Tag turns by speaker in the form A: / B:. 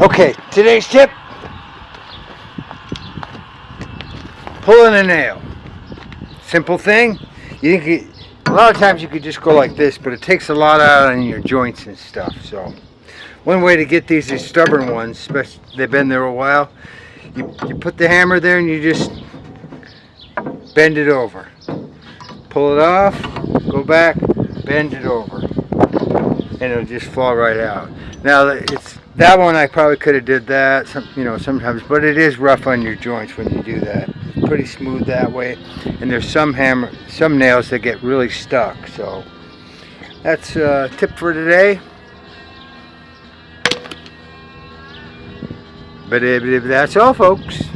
A: Okay, today's tip. Pulling a nail. Simple thing. You think it, a lot of times you could just go like this, but it takes a lot out on your joints and stuff. So, one way to get these is stubborn ones, especially they've been there a while. You, you put the hammer there and you just bend it over. Pull it off, go back, bend it over, and it'll just fall right out. Now it's that one I probably could have did that, some, you know, sometimes, but it is rough on your joints when you do that. Pretty smooth that way, and there's some hammer, some nails that get really stuck. So that's a tip for today. But that's all, folks.